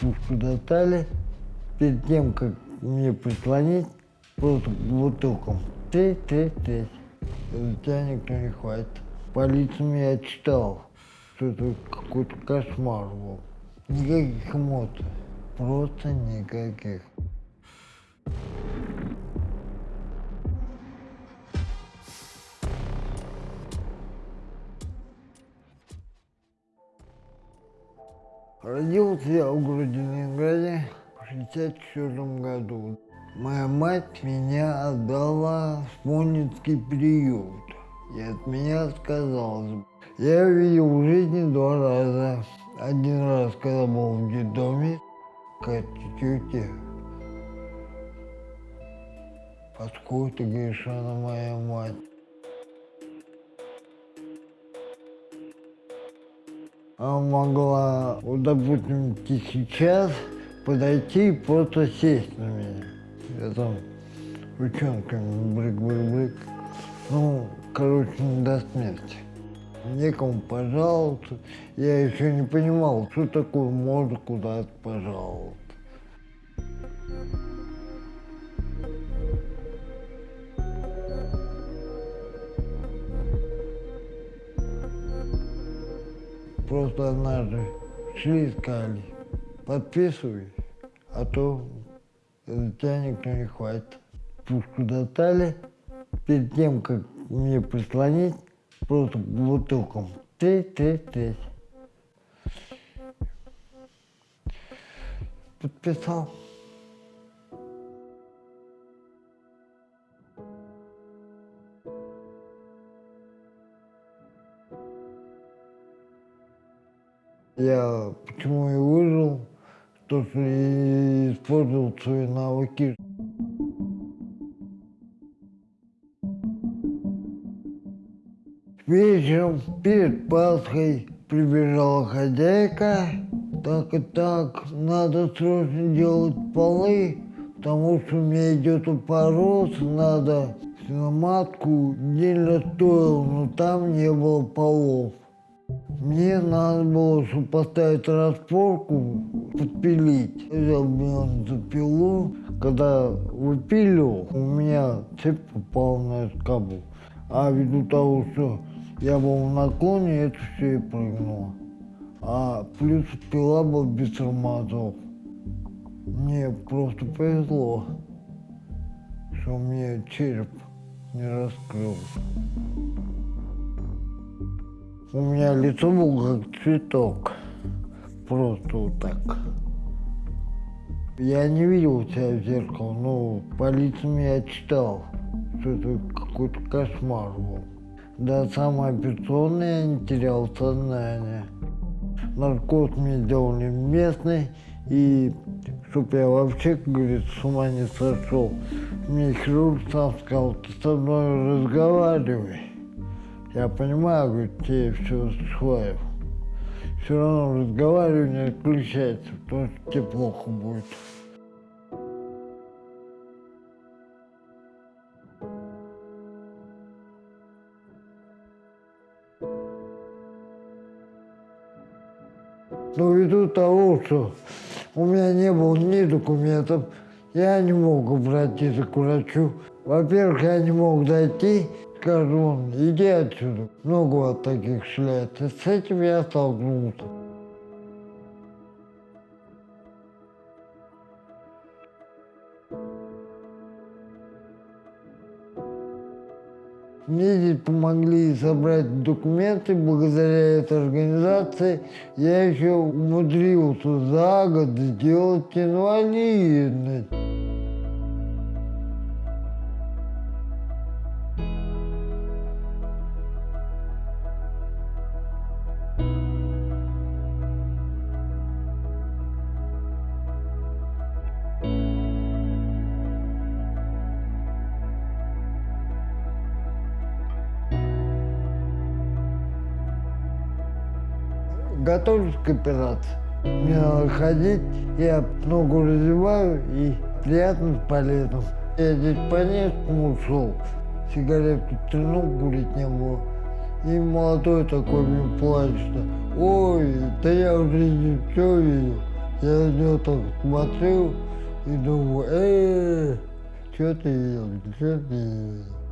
пушку достали. Перед тем, как мне прислонить, просто бутылком. Ты, ты, ты. За тебя никто не хватит. По лицам я читал, что это какой-то кошмар был. Никаких эмоций. Просто никаких. Родился я в городе Ленинграде в 64 году. Моя мать меня отдала в Смольницкий приют. И от меня отказалась. Я видел в жизни два раза. Один раз, когда был в детдоме, к тете. Что она моя мать. Могла, вот, допустим, сейчас подойти и просто сесть на меня. Я там ручонками брык-брык-брык. Ну, короче, до смерти. Некому пожаловаться. Я еще не понимал, что такое можно куда-то пожаловаться. Просто однажды шли и сказали, подписывай, а то за тебя никто не хватит. Пушку достали, перед тем, как мне прислонить, просто бутылком. Ты, ты, ты. Подписал. Я почему и выжил, то что и использовал свои навыки. Вечером перед Пасхой прибежала хозяйка. Так и так, надо срочно делать полы, потому что у меня идет упорос, надо свиноматку отдельно стоил, но там не было полов. Мне надо было, поставить распорку, подпилить. Я взял пилу, когда выпиливал, у меня цепь попала на кабель. А ввиду того, что я был в наклоне, это все и прыгнуло. А плюс пила была без тормозов. Мне просто повезло, что меня череп не раскрылся. У меня лицо было как цветок. Просто вот так. Я не видел себя в зеркало, но по лицам я читал, что это какой-то кошмар был. До самой операционной я не терял сознание. Наркоз мне делали местный, и чтоб я вообще, как говорится, с ума не сошел, мне хирург сам сказал, ты со мной разговаривай. Я понимаю, говорит, тебе все схватил. Все равно разговаривание отключается, потому что тебе плохо будет. Но ввиду того, что у меня не было ни документов, я не мог обратиться к врачу. Во-первых, я не мог дойти, скажу иди отсюда. Много вот таких шляется. С этим я столкнулся. Мне здесь помогли собрать документы, благодаря этой организации я еще умудрился за год сделать инвалидность. Готовлюсь к операции. Мне надо ходить, я ногу развиваю и приятно полезно. Я здесь по Невскому ушел, сигаретку трянул, курить не было. И молодой такой мне плачет, ой, да я уже не все видел. Я на него так смотрел и думаю, э, что ты делаешь, что ты делаешь?